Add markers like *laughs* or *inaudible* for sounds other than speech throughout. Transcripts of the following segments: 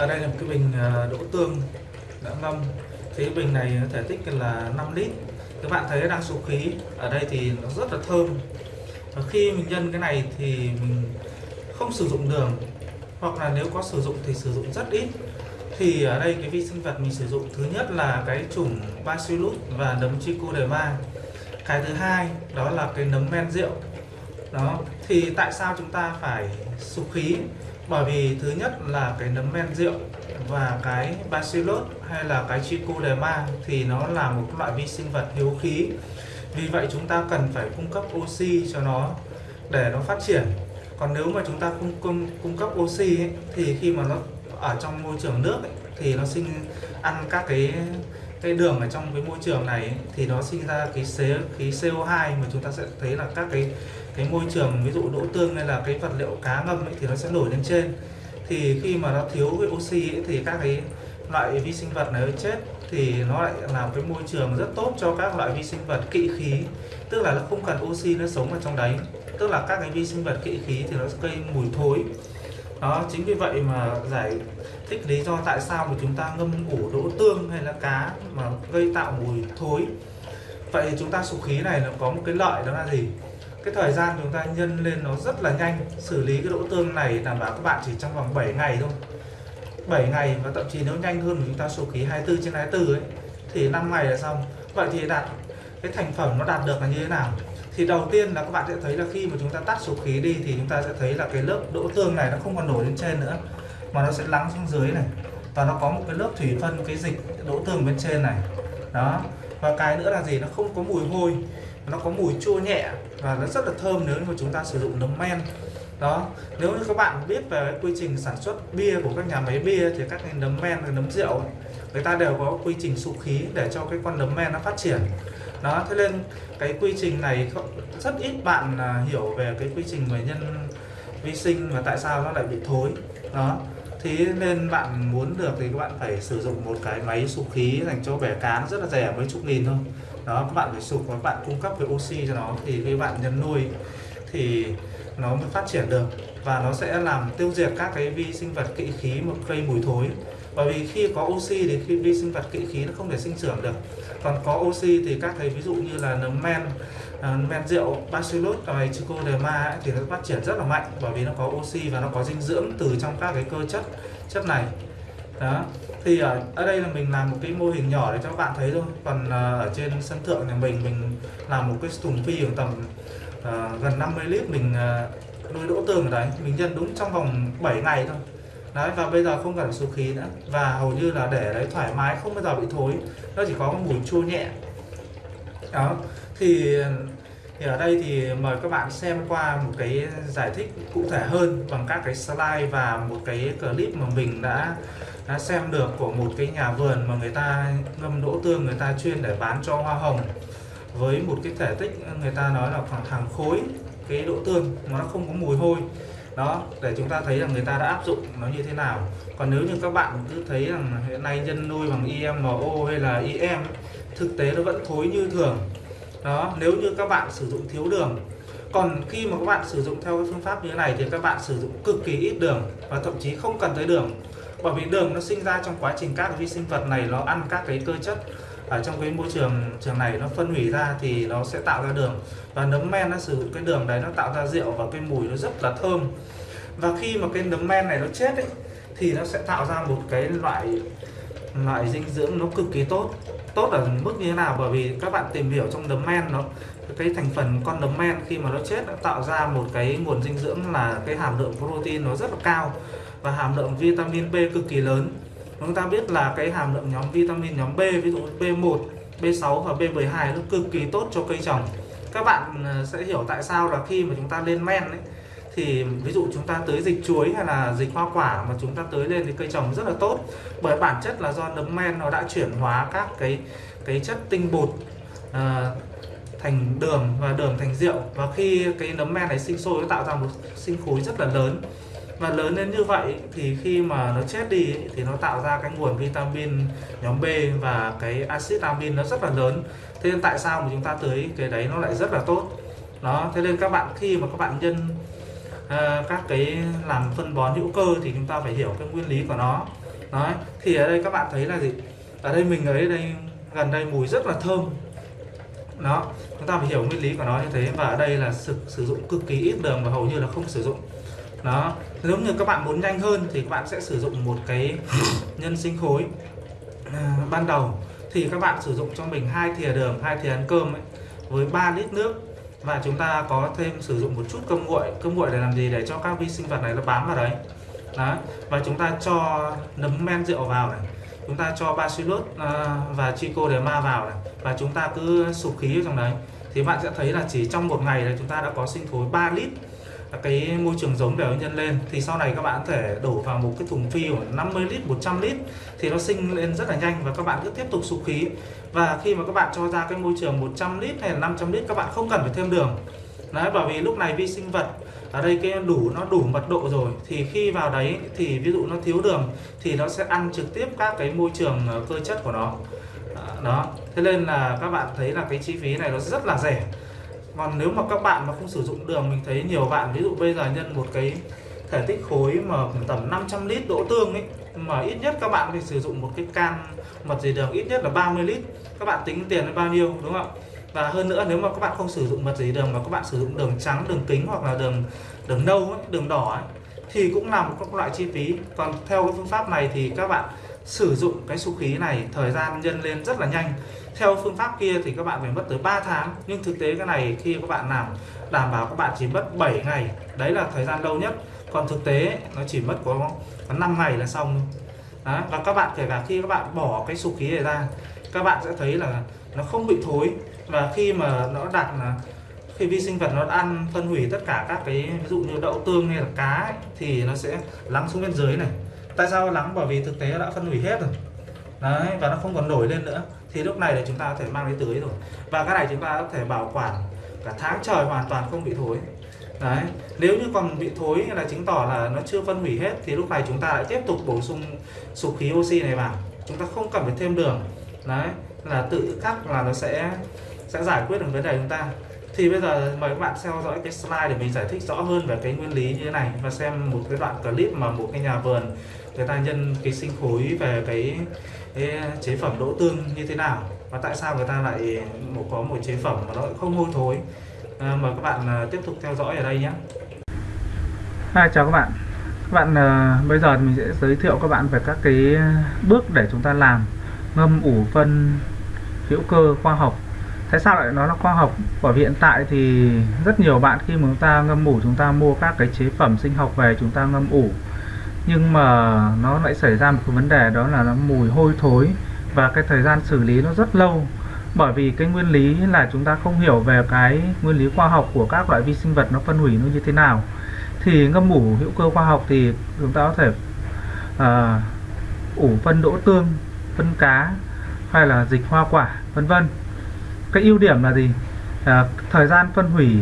ở đây là một cái bình à, đỗ tương đã ngâm. Cái bình này thể tích là 5 lít. Các bạn thấy đang số khí ở đây thì nó rất là thơm. Và khi mình nhân cái này thì mình không sử dụng đường, hoặc là nếu có sử dụng thì sử dụng rất ít. Thì ở đây cái vi sinh vật mình sử dụng thứ nhất là cái chủng Bacillus và nấm Trichoderma cái thứ hai đó là cái nấm men rượu. Đó, thì tại sao chúng ta phải sục khí? Bởi vì thứ nhất là cái nấm men rượu và cái bacillus hay là cái trichoderma thì nó là một loại vi sinh vật hiếu khí. Vì vậy chúng ta cần phải cung cấp oxy cho nó để nó phát triển. Còn nếu mà chúng ta cung cung, cung cấp oxy ấy, thì khi mà nó ở trong môi trường nước ấy, thì nó sinh ăn các cái cái đường ở trong cái môi trường này ấy, thì nó sinh ra cái xế khí CO2 mà chúng ta sẽ thấy là các cái cái môi trường ví dụ đỗ tương hay là cái vật liệu cá ngâm ấy, thì nó sẽ nổi lên trên. Thì khi mà nó thiếu cái oxy ấy, thì các cái loại vi sinh vật này chết thì nó lại làm cái môi trường rất tốt cho các loại vi sinh vật kỵ khí. Tức là nó không cần oxy nó sống ở trong đấy tức là các cái vi sinh vật kỵ khí thì nó sẽ gây mùi thối. Đó chính vì vậy mà giải thích lý do tại sao mà chúng ta ngâm ủ đỗ tương hay là cá mà gây tạo mùi thối. Vậy thì chúng ta sục khí này nó có một cái lợi đó là gì? Cái thời gian chúng ta nhân lên nó rất là nhanh. Xử lý cái đỗ tương này đảm bảo các bạn chỉ trong vòng 7 ngày thôi. 7 ngày và thậm chí nếu nhanh hơn chúng ta số khí 24 trên 24 ấy, thì 5 ngày là xong. Vậy thì đạt cái thành phẩm nó đạt được là như thế nào? Thì đầu tiên là các bạn sẽ thấy là khi mà chúng ta tắt số khí đi thì chúng ta sẽ thấy là cái lớp đỗ tương này nó không còn nổi lên trên nữa, mà nó sẽ lắng xuống dưới này. Và nó có một cái lớp thủy phân, cái dịch đỗ tương bên trên này. Đó. Và cái nữa là gì? Nó không có mùi hôi, nó có mùi chua nhẹ và nó rất là thơm nếu mà chúng ta sử dụng nấm men. Đó nếu như các bạn biết về quy trình sản xuất bia của các nhà máy bia thì các cái nấm men nấm rượu người ta đều có quy trình sục khí để cho cái con nấm men nó phát triển. Đó thế nên cái quy trình này rất ít bạn à, hiểu về cái quy trình về nhân vi sinh và tại sao nó lại bị thối. Đó thế nên bạn muốn được thì các bạn phải sử dụng một cái máy sục khí dành cho bẻ cá rất là rẻ mấy chục nghìn thôi đó các bạn phải sục và các bạn cung cấp cái oxy cho nó thì khi bạn nhân nuôi thì nó mới phát triển được. Và nó sẽ làm tiêu diệt các cái vi sinh vật kỵ khí một gây mùi thối. Bởi vì khi có oxy thì khi vi sinh vật kỵ khí nó không thể sinh trưởng được. Còn có oxy thì các cái ví dụ như là nấm men uh, men rượu bacillus và trichoderma ấy, thì nó phát triển rất là mạnh bởi vì nó có oxy và nó có dinh dưỡng từ trong các cái cơ chất chất này đó. Thì ở, ở đây là mình làm một cái mô hình nhỏ để cho các bạn thấy thôi. Còn uh, ở trên sân thượng nhà mình mình làm một cái thùng phi khoảng tầm uh, gần 50 lít mình uh, nuôi đỗ tường ở đấy. Mình nhân đúng trong vòng 7 ngày thôi. Đấy và bây giờ không cần số khí nữa. Và hầu như là để đấy thoải mái không bao giờ bị thối. Nó chỉ có mùi chua nhẹ. Đó. Thì thì ở đây thì mời các bạn xem qua một cái giải thích cụ thể hơn bằng các cái slide và một cái clip mà mình đã, đã xem được của một cái nhà vườn mà người ta ngâm đỗ tương, người ta chuyên để bán cho hoa hồng. Với một cái thể tích, người ta nói là khoảng hàng khối cái đỗ tương mà nó không có mùi hôi. Đó, để chúng ta thấy là người ta đã áp dụng nó như thế nào. Còn nếu như các bạn cứ thấy rằng hiện nay nhân nuôi bằng IMO hay là IM thực tế nó vẫn thối như thường. Đó, nếu như các bạn sử dụng thiếu đường. Còn khi mà các bạn sử dụng theo phương pháp như thế này thì các bạn sử dụng cực kỳ ít đường và thậm chí không cần tới đường bởi vì đường nó sinh ra trong quá trình các vi sinh vật này nó ăn các cái cơ chất ở trong cái môi trường trường này nó phân hủy ra thì nó sẽ tạo ra đường. Và nấm men nó sử dụng cái đường đấy nó tạo ra rượu và cái mùi nó rất là thơm. Và khi mà cái nấm men này nó chết ấy, thì nó sẽ tạo ra một cái loại loại dinh dưỡng nó cực kỳ tốt. Tốt ở mức như thế nào? Bởi vì các bạn tìm hiểu trong nấm men nó cái thành phần con nấm men khi mà nó chết đã tạo ra một cái nguồn dinh dưỡng là cái hàm lượng protein nó rất là cao và hàm lượng vitamin B cực kỳ lớn. Chúng ta biết là cái hàm lượng nhóm vitamin nhóm B ví dụ B1 B6 và B12 nó cực kỳ tốt cho cây trồng. Các bạn ờ, sẽ hiểu tại sao là khi mà chúng ta lên men ấy thì ví dụ chúng ta tới dịch chuối hay là dịch hoa quả mà chúng ta tới lên thì cây trồng rất là tốt. Bởi bản chất là do nấm men nó đã chuyển hóa các cái cái chất tinh bột uh, thành đường và đường thành rượu. Và khi cái nấm men này sinh sôi nó tạo ra một sinh khối rất là lớn. Và lớn lên như vậy thì khi mà nó chết đi thì nó tạo ra cái nguồn vitamin nhóm B và cái axit amin nó rất là lớn. Thế nên tại sao mà chúng ta tới cái đấy nó lại rất là tốt? Đó thế nên các bạn khi mà các bạn nhân uh, các cái làm phân bón hữu cơ thì chúng ta phải hiểu cái nguyên lý của nó. Đấy, thì ở đây các bạn thấy là gì? Ở đây mình ấy đây gần đây mùi rất là thơm nó chúng ta phải hiểu nguyên lý của nó như thế và ở đây là sử, sử dụng cực kỳ ít đường và hầu như là không sử dụng. nó nếu như các bạn muốn nhanh hơn thì các bạn sẽ sử dụng một cái *laughs* nhân sinh khối. À, ban đầu thì các bạn sử dụng cho mình hai thìa đường, hai thìa ăn cơm ấy, với 3 lít nước và chúng ta có thêm sử dụng một chút cơm nguội. Cơm nguội để làm gì? Để cho các vi sinh vật này nó bám vào đấy. Đó và chúng ta cho nấm men rượu vào này chúng ta cho bacillus uh, và trichoderma vào này và chúng ta cứ sụp khí vào trong đấy. Thì bạn sẽ thấy là chỉ trong một ngày là chúng ta đã có sinh thối 3 lít cái môi trường giống để nhân lên. Thì sau này các bạn có thể đổ vào một cái thùng phi khoảng 50 lít 100 lít thì nó sinh lên rất là nhanh và các bạn cứ tiếp tục sụp khí. Và khi mà các bạn cho ra cái môi trường 100 lít hay là 500 lít các bạn không cần phải thêm đường. Đấy bởi vì lúc này vi sinh vật ở đây cái đủ, nó đủ mật độ rồi. Thì khi vào đấy thì ví dụ nó thiếu đường thì nó sẽ ăn trực tiếp các cái môi trường ờ, cơ chất của nó. Đó thế nên là các bạn thấy là cái chi phí này nó rất là rẻ. Còn nếu mà các bạn mà không sử dụng đường, mình thấy nhiều bạn, ví dụ bây giờ nhân một cái thể tích khối mà tầm 500 lít đỗ tương ấy, mà ít nhất các bạn phải sử dụng một cái can mật gì đường ít nhất là 30 lít. Các bạn tính tiền là bao nhiêu, đúng không và hơn nữa nếu mà các bạn không sử dụng mật dày đường mà các bạn sử dụng đường trắng đường kính hoặc là đường đường nâu ấy, đường đỏ ấy, thì cũng là một các loại chi phí. Còn theo cái phương pháp này thì các bạn sử dụng cái su khí này thời gian nhân lên rất là nhanh. Theo phương pháp kia thì các bạn phải mất tới 3 tháng. Nhưng thực tế cái này khi các bạn làm đảm bảo các bạn chỉ mất 7 ngày. Đấy là thời gian lâu nhất. Còn thực tế nó chỉ mất có, có 5 ngày là xong đó và các bạn kể cả khi các bạn bỏ cái sục khí này ra các bạn sẽ thấy là nó không bị thối và khi mà nó đạt là khi vi sinh vật nó ăn phân hủy tất cả các cái ví dụ như đậu tương hay là cá ấy, thì nó sẽ lắng xuống bên dưới này. Tại sao lắng? Bởi vì thực tế đã phân hủy hết rồi. Đấy và nó không còn nổi lên nữa. Thì lúc này là chúng ta có thể mang đi tưới rồi. Và cái này chúng ta có thể bảo quản cả tháng trời hoàn toàn không bị thối. Đấy nếu như còn bị thối là chứng tỏ là nó chưa phân hủy hết thì lúc này chúng ta lại tiếp tục bổ sung sụp khí oxy này vào. Chúng ta không cần phải thêm đường. Đấy là tự khắc là nó sẽ sẽ giải quyết được vấn đề chúng ta. Thì bây giờ mời các bạn theo dõi cái slide để mình giải thích rõ hơn về cái nguyên lý như thế này và xem một cái đoạn clip mà một cái nhà vườn người ta nhân cái sinh khối về cái, cái chế phẩm đỗ tương như thế nào và tại sao người ta lại một có một chế phẩm mà nó không hôi thối. À, mời các bạn à, tiếp tục theo dõi ở đây nhé. Hi, chào các bạn. Các bạn uh, bây giờ mình sẽ giới thiệu các bạn về các cái bước để chúng ta làm ngâm ủ phân hữu cơ khoa học tại sao lại nói là khoa học? Bởi vì hiện tại thì rất nhiều bạn khi mà chúng ta ngâm ủ chúng ta mua các cái chế phẩm sinh học về chúng ta ngâm ủ. Nhưng mà nó lại xảy ra một cái vấn đề đó là nó mùi hôi thối và cái thời gian xử lý nó rất lâu. Bởi vì cái nguyên lý là chúng ta không hiểu về cái nguyên lý khoa học của các loại vi sinh vật nó phân hủy nó như thế nào. Thì ngâm ủ hữu cơ khoa học thì chúng ta có thể uh, ủ phân đỗ tương phân cá hay là dịch hoa quả vân vân cái ưu điểm là gì? À, thời gian phân hủy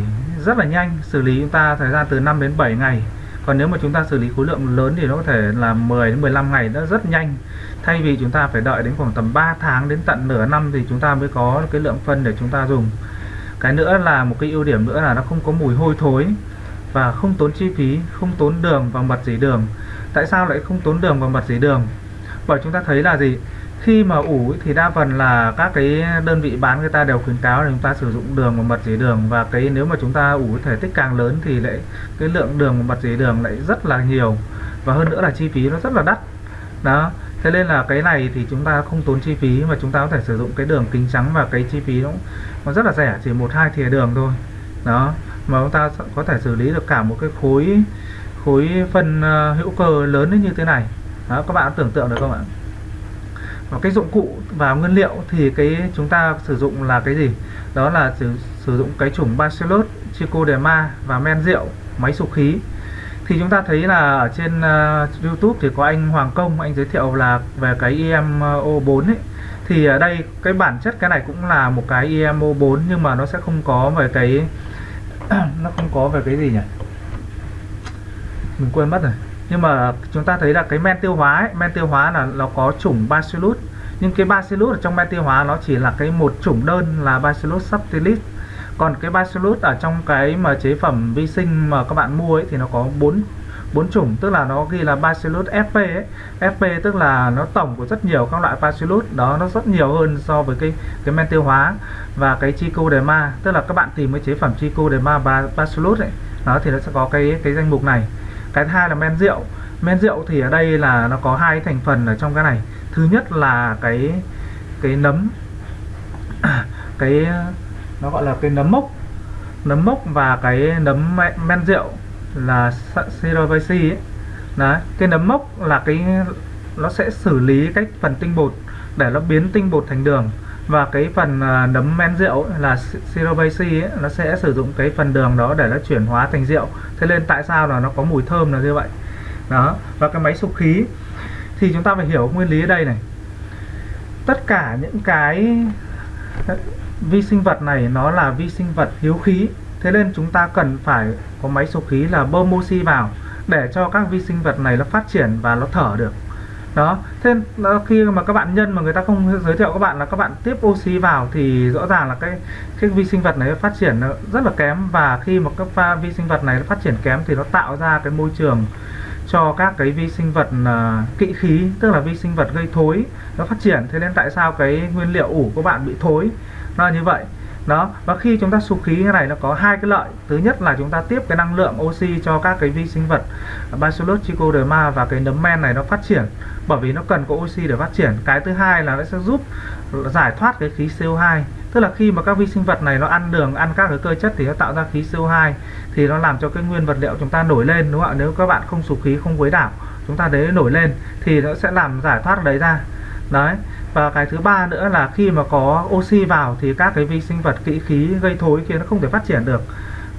rất là nhanh xử lý chúng ta thời gian từ 5 đến 7 ngày. Còn nếu mà chúng ta xử lý khối lượng lớn thì nó có thể là 10 đến 15 ngày nó rất nhanh. Thay vì chúng ta phải đợi đến khoảng tầm 3 tháng đến tận nửa năm thì chúng ta mới có cái lượng phân để chúng ta dùng. Cái nữa là một cái ưu điểm nữa là nó không có mùi hôi thối và không tốn chi phí không tốn đường và mật dỉ đường. Tại sao lại không tốn đường và mật dỉ đường? Bởi chúng ta thấy là gì? Khi mà ủ thì đa phần là các cái đơn vị bán người ta đều khuyến cáo là chúng ta sử dụng đường và mật dế đường. Và cái nếu mà chúng ta ủ thể tích càng lớn thì lại cái lượng đường và mật dế đường lại rất là nhiều. Và hơn nữa là chi phí nó rất là đắt. Đó. Thế nên là cái này thì chúng ta không tốn chi phí mà chúng ta có thể sử dụng cái đường kính trắng và cái chi phí nó, nó rất là rẻ chỉ một hai thìa đường thôi. Đó. Mà chúng ta có thể xử lý được cả một cái khối khối phân uh, hữu cơ lớn như thế này. Đó các bạn tưởng tượng được không ạ? Và cái dụng cụ và nguyên liệu thì cái chúng ta sử dụng là cái gì? Đó là sử, sử dụng cái chủng Bacillus trichoderma và men rượu máy sục khí. Thì chúng ta thấy là ở trên uh, YouTube thì có anh Hoàng Công anh giới thiệu là về cái IMO4 ấy. Thì ở đây cái bản chất cái này cũng là một cái IMO4 nhưng mà nó sẽ không có về cái *clears throat* nó không có về cái gì nhỉ? Mình quên mất rồi nhưng mà chúng ta thấy là cái men tiêu hóa ấy, men tiêu hóa là nó có chủng bacillus. Nhưng cái bacillus ở trong men tiêu hóa nó chỉ là cái một chủng đơn là bacillus subtilis. Còn cái bacillus ở trong cái mà chế phẩm vi sinh mà các bạn mua ấy thì nó có bốn bốn chủng. Tức là nó ghi là Bacillus FP ấy. FP tức là nó tổng của rất nhiều các loại Bacillus. Đó nó rất nhiều hơn so với cái cái men tiêu hóa và cái Trichoderma tức là các bạn tìm cái chế phẩm Trichoderma Bacillus ấy đó thì nó sẽ có cái cái danh mục này cái thứ hai là men rượu. Men rượu thì ở đây là nó có hai thành phần ở trong cái này. Thứ nhất là cái cái nấm. *coughs* Cái, nó gọi là cái nấm mốc. Nấm mốc và cái nấm men rượu là Cerevisiae ấy. Đấy, cái nấm mốc là cái, nó sẽ xử lý cách phần tinh bột để nó biến tinh bột thành đường và cái phần à, nấm men rượu là Cerevisiae nó sẽ sử dụng cái phần đường đó để nó chuyển hóa thành rượu. Thế nên tại sao là nó có mùi thơm là như vậy? Đó, và cái máy sục khí. Thì chúng ta phải hiểu nguyên lý ở đây này. Tất cả những cái ờ, vi sinh vật này nó là vi sinh vật hiếu khí. Thế nên chúng ta cần phải có máy sục khí là bơm oxy vào để cho các vi sinh vật này nó phát triển và nó thở được đó thế ờ, khi mà các bạn nhân mà người ta không giới thiệu các bạn là các bạn tiếp oxy vào thì rõ ràng là cái cái vi sinh vật này phát triển ờ, rất là kém. Và khi mà các pha vi sinh vật này phát triển kém thì nó tạo ra cái môi trường cho các cái vi sinh vật uh, kỵ khí tức là vi sinh vật gây thối nó phát triển. Thế nên tại sao cái nguyên liệu ủ của bạn bị thối? Nó là như vậy. Đó và khi chúng ta sục khí như này nó có hai cái lợi. Thứ nhất là chúng ta tiếp cái năng lượng oxy cho các cái vi sinh vật Bacillus trichoderma và cái nấm men này nó phát triển bởi vì nó cần có oxy để phát triển. Cái thứ hai là nó sẽ giúp giải thoát cái khí CO2 tức là khi mà các vi sinh vật này nó ăn đường, ăn các cái cơ chất thì nó tạo ra khí CO2 thì nó làm cho cái nguyên vật liệu chúng ta nổi lên, đúng không ạ? Nếu các bạn không sục khí, không quấy đảo, chúng ta đấy nổi lên thì nó sẽ làm giải thoát đấy ra. Đấy. Và cái thứ ba nữa là khi mà có oxy vào thì các cái vi sinh vật kỹ khí gây thối kia nó không thể phát triển được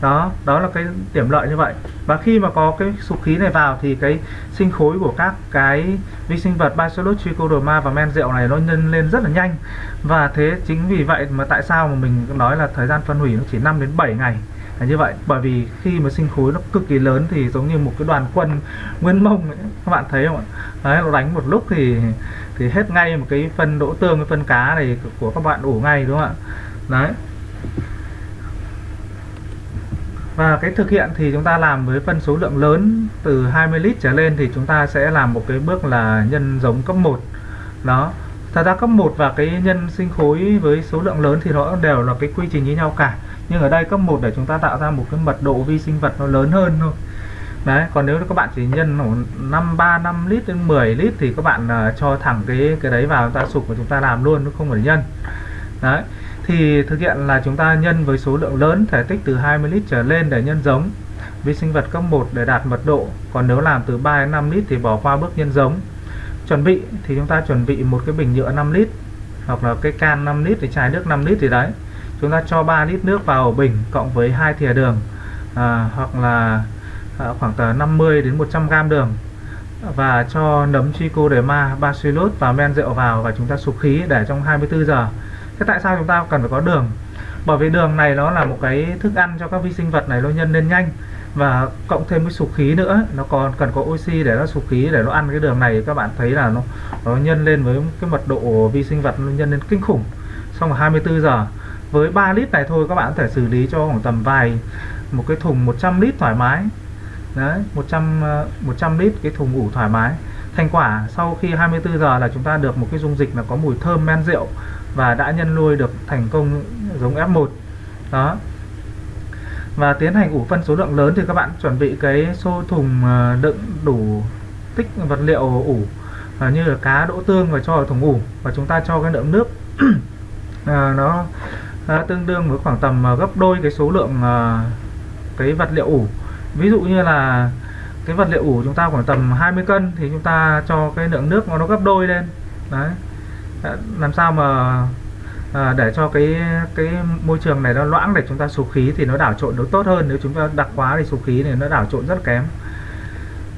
đó đó là cái điểm lợi như vậy. Và khi mà có cái sục khí này vào thì cái sinh khối của các cái vi sinh vật Bacillus trichoderma và men rượu này nó nhân lên rất là nhanh. Và thế chính vì vậy mà tại sao mà mình nói là thời gian phân hủy nó chỉ 5 đến 7 ngày là như vậy? Bởi vì khi mà sinh khối nó cực kỳ lớn thì giống như một cái đoàn quân nguyên mông ấy. các bạn thấy không ạ? Đấy, nó đánh một lúc thì thì hết ngay một cái phân đỗ tương, cái phân cá này của các bạn ủ ngay, đúng không ạ? Đấy và cái thực hiện thì chúng ta làm với phân số lượng lớn từ 20 lít trở lên thì chúng ta sẽ làm một cái bước là nhân giống cấp 1 đó. Thật ra cấp 1 và cái nhân sinh khối với số lượng lớn thì nó đều là cái quy trình như nhau cả. Nhưng ở đây cấp 1 để chúng ta tạo ra một cái mật độ vi sinh vật nó lớn hơn thôi. Đấy còn nếu các bạn chỉ nhân 5 3 5 lít đến 10 lít thì các bạn uh, cho thẳng cái cái đấy vào chúng ta sục và chúng ta làm luôn nó không phải nhân. Đấy thì thực hiện là chúng ta nhân với số lượng lớn thể tích từ 20 lít trở lên để nhân giống. Vi sinh vật cấp 1 để đạt mật độ còn nếu làm từ 3 đến 5 lít thì bỏ qua bước nhân giống. Chuẩn bị thì chúng ta chuẩn bị một cái bình nhựa 5 lít hoặc là cái can 5 lít thì chai nước 5 lít thì đấy. Chúng ta cho 3 lít nước vào bình cộng với hai thìa đường à, hoặc là à, khoảng từ 50 đến 100 gram đường. Và cho nấm trichoderma bacillus và men rượu vào và chúng ta sục khí để trong 24 giờ thế tại sao chúng ta cần phải có đường? Bởi vì đường này nó là một cái thức ăn cho các vi sinh vật này, nó nhân lên nhanh. Và cộng thêm với sục khí nữa, nó còn cần có oxy để nó sục khí, để nó ăn cái đường này. Các bạn thấy là nó nó nhân lên với cái mật độ vi sinh vật, nó nhân lên kinh khủng. Xong là 24 giờ, với 3 lít này thôi, các bạn có thể xử lý cho khoảng tầm vài, một cái thùng 100 lít thoải mái. Đấy 100 100 ờ, lít cái thùng ủ thoải mái. Thành quả, sau khi 24 giờ là chúng ta được một cái dung dịch là có mùi thơm men rượu và đã nhân nuôi được thành công giống F1 đó. Và tiến hành ủ phân số lượng lớn thì các bạn chuẩn bị cái xô thùng ờ, đựng đủ tích vật liệu ủ à, như là cá đỗ tương và cho vào thùng ủ. Và chúng ta cho cái lượng nước. À, *clears throat* nó à, tương đương với khoảng tầm gấp đôi cái số lượng à, cái vật liệu ủ. Ví dụ như là cái vật liệu ủ chúng ta khoảng tầm 20 cân thì chúng ta cho cái lượng nước nó gấp đôi lên. Đấy làm sao mà à, để cho cái cái môi trường này nó loãng để chúng ta sục khí thì nó đảo trộn nó tốt hơn. Nếu chúng ta đặc quá thì sục khí này nó đảo trộn rất kém.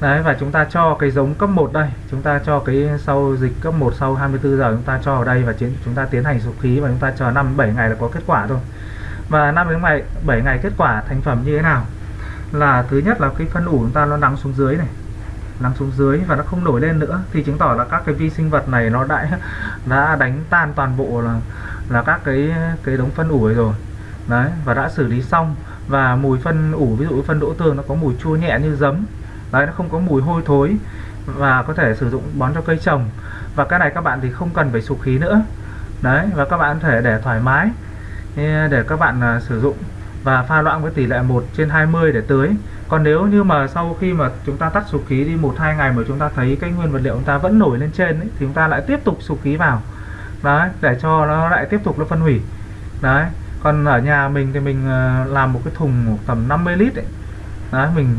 Đấy và chúng ta cho cái giống cấp 1 đây. Chúng ta cho cái sau dịch cấp 1 sau 24 giờ chúng ta cho vào đây và chúng ta tiến hành sục khí và chúng ta chờ 5 7 ngày là có kết quả thôi. Và 5 đến ngày 7 ngày kết quả thành phẩm như thế nào? Là thứ nhất là cái phân ủ chúng ta nó nắng xuống dưới này nằm xuống dưới và nó không nổi lên nữa, thì chứng tỏ là các cái vi sinh vật này nó đã *laughs* đã đánh tan toàn bộ là là các cái cái đống phân ủ rồi. Đấy, và đã xử lý xong. Và mùi phân ủ ví dụ phân đỗ tương nó có mùi chua nhẹ như giấm, đấy, nó không có mùi hôi thối và có thể sử dụng bón cho cây trồng. Và cái này các bạn thì không cần phải sục khí nữa. Đấy, và các bạn có thể để thoải mái eh, để các bạn à, sử dụng và pha loãng với tỷ lệ 1 trên 20 để tưới còn nếu như mà sau khi mà chúng ta tắt sục khí đi một hai ngày mà chúng ta thấy cái nguyên vật liệu chúng ta vẫn nổi lên trên ấy, thì chúng ta lại tiếp tục sục khí vào đấy để cho nó lại tiếp tục nó phân hủy đấy còn ở nhà mình thì mình ờ, làm một cái thùng tầm 50 lít ấy. đấy mình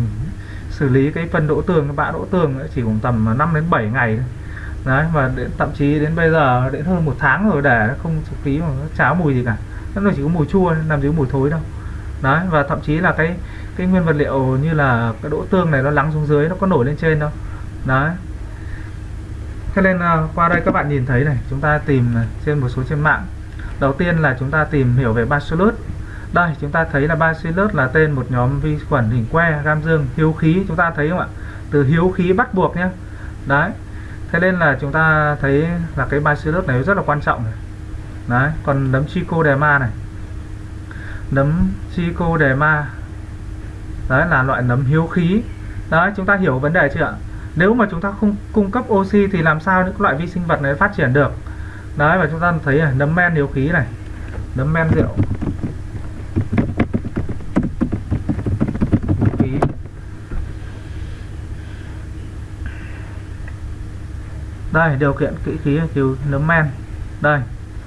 xử lý cái phân đỗ tường cái bã đỗ tường ấy chỉ khoảng tầm 5 đến 7 ngày thôi. đấy và đến, thậm chí đến bây giờ đến hơn một tháng rồi để không sục khí mà nó cháo mùi gì cả nó chỉ có mùi chua làm gì có mùi thối đâu đấy và thậm chí là cái cái nguyên vật liệu như là cái đỗ tương này nó lắng xuống dưới nó có nổi lên trên đâu. Đấy. Thế nên à, qua đây các bạn nhìn thấy này chúng ta tìm này, trên một số trên mạng. Đầu tiên là chúng ta tìm hiểu về bacillus. Đây chúng ta thấy là bacillus là tên một nhóm vi khuẩn hình que gam dương hiếu khí. Chúng ta thấy không ạ? Từ hiếu khí bắt buộc nhé đấy. Thế nên là chúng ta thấy là cái bacillus này rất là quan trọng này. đấy còn nấm trichoderma này. Nấm trichoderma đấy là loại nấm hiếu khí. Đấy chúng ta hiểu vấn đề chưa ạ? Nếu mà chúng ta không cung cấp oxy thì làm sao những loại vi sinh vật này phát triển được? Đấy và chúng ta thấy này, nấm men hiếu khí này nấm men rượu. Đây điều kiện kỹ khí thiếu nấm men. Đây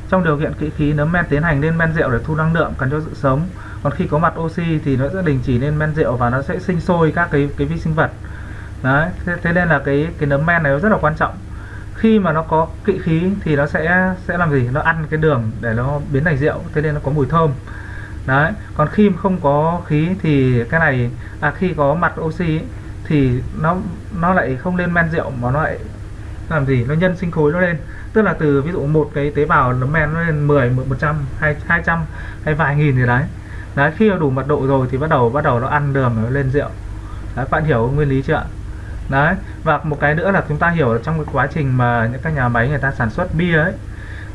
trong điều kiện kỹ khí nấm men tiến hành lên men rượu để thu năng lượng cần cho sự sống còn khi có mặt oxy thì nó sẽ đình chỉ lên men rượu và nó sẽ sinh sôi các cái cái vi sinh vật. Đấy thế, thế nên là cái cái nấm men này nó rất là quan trọng. Khi mà nó có kỵ khí thì nó sẽ sẽ làm gì? Nó ăn cái đường để nó biến thành rượu thế nên nó có mùi thơm. Đấy còn khi không có khí thì cái này à khi có mặt oxy ấy, thì nó nó lại không lên men rượu mà nó lại làm gì? Nó nhân sinh khối nó lên. Tức là từ ví dụ một cái tế bào nấm men nó lên 10 100 200 hay vài nghìn gì đấy đấy khi đủ mật độ rồi thì bắt đầu bắt đầu nó ăn đường nó lên rượu. Đấy bạn hiểu nguyên lý chưa đấy và một cái nữa là chúng ta hiểu trong cái quá trình mà những các nhà máy người ta sản xuất bia ấy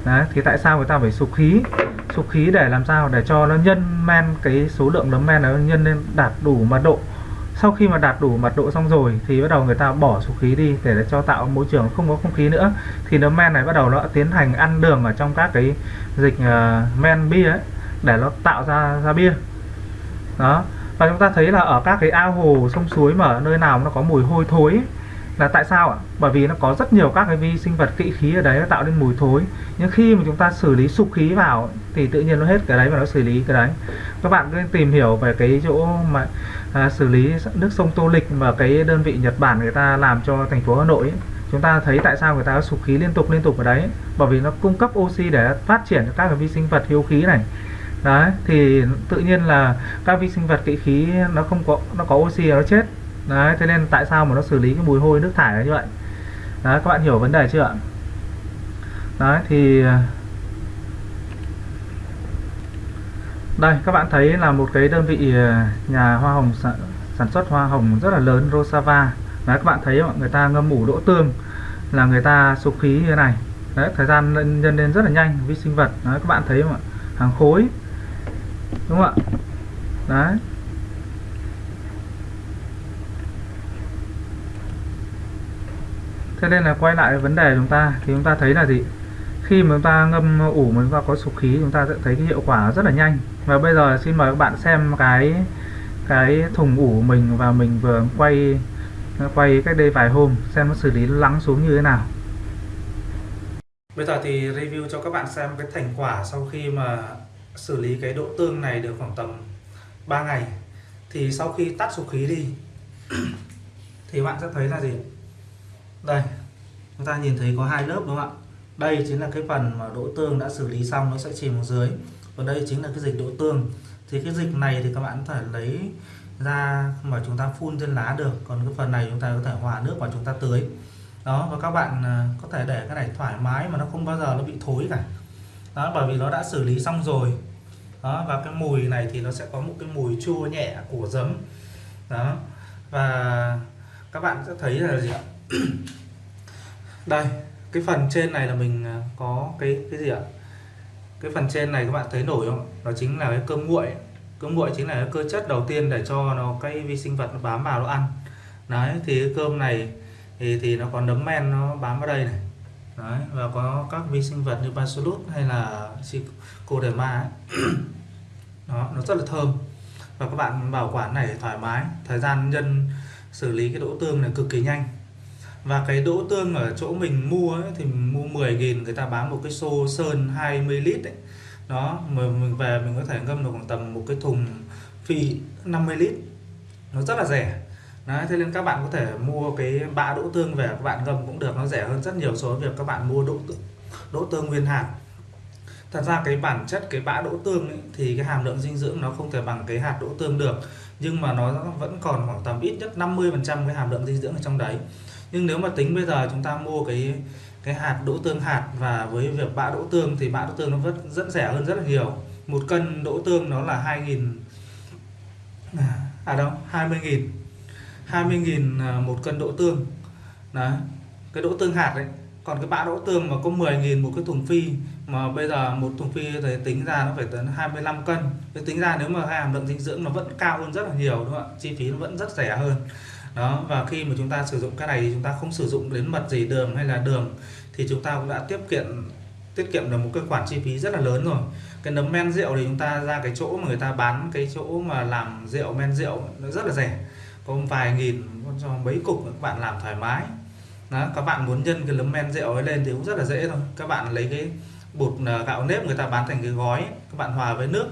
đấy thì tại sao người ta phải sục khí? Sục khí để làm sao? Để cho nó nhân men cái số lượng nấm men nó nhân lên đạt đủ mật độ. Sau khi mà đạt đủ mật độ xong rồi thì bắt đầu người ta bỏ sục khí đi để cho tạo môi trường không có không khí nữa. Thì nấm men này bắt đầu nó tiến hành ăn đường ở trong các cái dịch uh, men bia ấy để nó tạo ra ra bia. Đó. Và chúng ta thấy là ở các cái ao hồ sông suối mà ở nơi nào nó có mùi hôi thối ấy, là tại sao ạ? Bởi vì nó có rất nhiều các cái vi sinh vật kỵ khí ở đấy nó tạo nên mùi thối. Nhưng khi mà chúng ta xử lý sục khí vào thì tự nhiên nó hết cái đấy và nó xử lý cái đấy. Các bạn cứ tìm hiểu về cái chỗ mà à, xử lý nước sông Tô Lịch và cái đơn vị Nhật Bản người ta làm cho thành phố Hà Nội ấy. chúng ta thấy tại sao người ta sục khí liên tục liên tục ở đấy. Bởi vì nó cung cấp oxy để phát triển các cái vi sinh vật hiếu khí này đấy thì tự nhiên là các vi sinh vật kỵ khí nó không có nó có oxy nó chết. Đấy thế nên tại sao mà nó xử lý cái mùi hôi nước thải như vậy? Đấy các bạn hiểu vấn đề chưa ạ? Đấy thì đây các bạn thấy là một cái đơn vị ờ, nhà hoa hồng sản, sản xuất hoa hồng rất là lớn Rosava. Đấy các bạn thấy mọi người ta ngâm ủ đỗ tương là người ta sục khí như thế này. Đấy thời gian nhân lên rất là nhanh vi sinh vật. Đấy các bạn thấy không ạ? Hàng khối đúng không ạ? Đấy. Thế nên là quay lại vấn đề chúng ta, thì chúng ta thấy là gì? Khi mà chúng ta ngâm ủ mà chúng ta có sục khí, chúng ta sẽ thấy cái hiệu quả rất là nhanh. Và bây giờ xin mời các bạn xem cái cái thùng ủ mình và mình vừa quay quay cách đây vài hôm, xem nó xử lý lắng xuống như thế nào. Bây giờ thì review cho các bạn xem cái thành quả sau khi mà xử lý cái độ tương này được khoảng tầm 3 ngày. Thì sau khi tắt sục khí đi, *clears throat* thì bạn sẽ thấy là gì? Đây, chúng ta nhìn thấy có hai lớp đúng không ạ? Đây chính là cái phần mà độ tương đã xử lý xong, nó sẽ chìm xuống dưới. Và đây chính là cái dịch độ tương. Thì cái dịch này thì các bạn có thể lấy ra mà chúng ta phun trên lá được. Còn cái phần này chúng ta có thể hòa nước và chúng ta tưới. Đó, và các bạn à, có thể để cái này thoải mái mà nó không bao giờ nó bị thối cả đó, bởi vì nó đã xử lý xong rồi. Đó, và cái mùi này thì nó sẽ có một cái mùi chua nhẹ của giấm. Đó, và các bạn sẽ thấy là gì ạ? *clears throat* Đây, cái phần trên này là mình à, có cái cái gì ạ? Cái phần trên này các bạn thấy nổi không? Nó chính là cái cơm nguội. Cơm nguội chính là cái cơ chất đầu tiên để cho nó, cái vi sinh vật nó bám vào nó ăn. Đấy, thì cái cơm này thì thì nó còn nấm men nó bám vào đây này đấy và có các vi sinh vật như bacillus hay là trichoderma ấy. *clears throat* đó nó rất là thơm. Và các bạn bảo quản này thoải mái. Thời gian nhân xử lý cái đỗ tương này cực kỳ nhanh. Và cái đỗ tương ở chỗ mình mua ấy, thì mình mua 10 nghìn người ta bán một cái xô sơn 20 lít ấy. đó mà mình về mình có thể ngâm được khoảng tầm một cái thùng phi 50 lít. Nó rất là rẻ. Đấy, thế nên các bạn có thể mua cái bã đỗ tương về các bạn ngâm cũng được nó rẻ hơn rất nhiều so với việc các bạn mua đỗ tương, đỗ tương nguyên hạt. Thật ra cái bản chất cái bã đỗ tương ấy, thì cái hàm lượng dinh dưỡng nó không thể bằng cái hạt đỗ tương được nhưng mà nó vẫn còn khoảng tầm ít nhất 50 phần trăm cái hàm lượng dinh dưỡng ở trong đấy. Nhưng nếu mà tính bây giờ chúng ta mua cái cái hạt đỗ tương hạt và với việc bã đỗ tương thì bã đỗ tương nó vẫn rất rẻ hơn rất là nhiều. Một cân đỗ tương nó là 2.000 à, à đâu 20.000 20.000 à, một cân đỗ tương. Đấy, cái đỗ tương hạt đấy còn cái bã đỗ tương mà có 10.000 một cái thùng phi, mà bây giờ một thùng phi thì tính ra nó phải tới 25 cân. Thì tính ra nếu mà hàm lượng dinh dưỡng nó vẫn cao hơn rất là nhiều, đúng không ạ? Chi phí nó vẫn rất rẻ hơn. Đó, và khi mà chúng ta sử dụng cái này thì chúng ta không sử dụng đến mật gì, đường hay là đường, thì chúng ta cũng đã tiết kiệm tiết kiệm được một cái khoản chi phí rất là lớn rồi. Cái nấm men rượu thì chúng ta ra cái chỗ mà người ta bán cái chỗ mà làm rượu men rượu, nó rất là rẻ có vài nghìn cho mấy cục các bạn làm thoải mái. Đó, các bạn muốn nhân cái nấm men rượu ấy lên thì cũng rất là dễ thôi. Các bạn lấy cái bột à, gạo nếp người ta bán thành cái gói các bạn hòa với nước.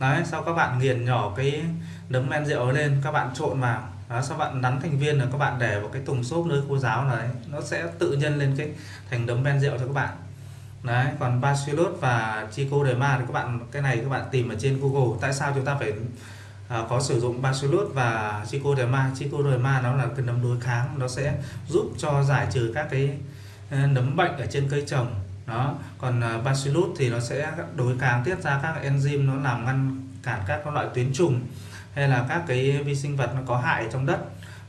Đấy sau các bạn nghiền nhỏ cái nấm men rượu ấy lên các bạn trộn vào. Đó, sau bạn nắn thành viên là các bạn để vào cái thùng xốp nơi khô giáo này. Nó sẽ tự nhân lên cái thành nấm men rượu cho các bạn. Đấy còn bacillus và chico de ma thì các bạn cái này các bạn tìm ở trên google. Tại sao chúng ta phải à, có sử dụng bacillus và trichoderma trichoderma nó là cái nấm đối kháng nó sẽ giúp cho giải trừ các cái ờ, nấm bệnh ở trên cây trồng. Đó. Còn ờ, bacillus thì nó sẽ đối kháng tiết ra các enzyme nó làm ngăn cản các loại tuyến trùng hay là các cái vi sinh vật nó có hại trong đất.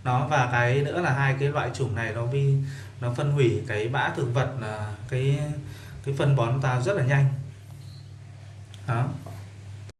Nó và cái nữa là hai cái loại chủng này nó vi nó phân hủy cái bã thực vật là cái cái phân bón ta rất là nhanh. Đó.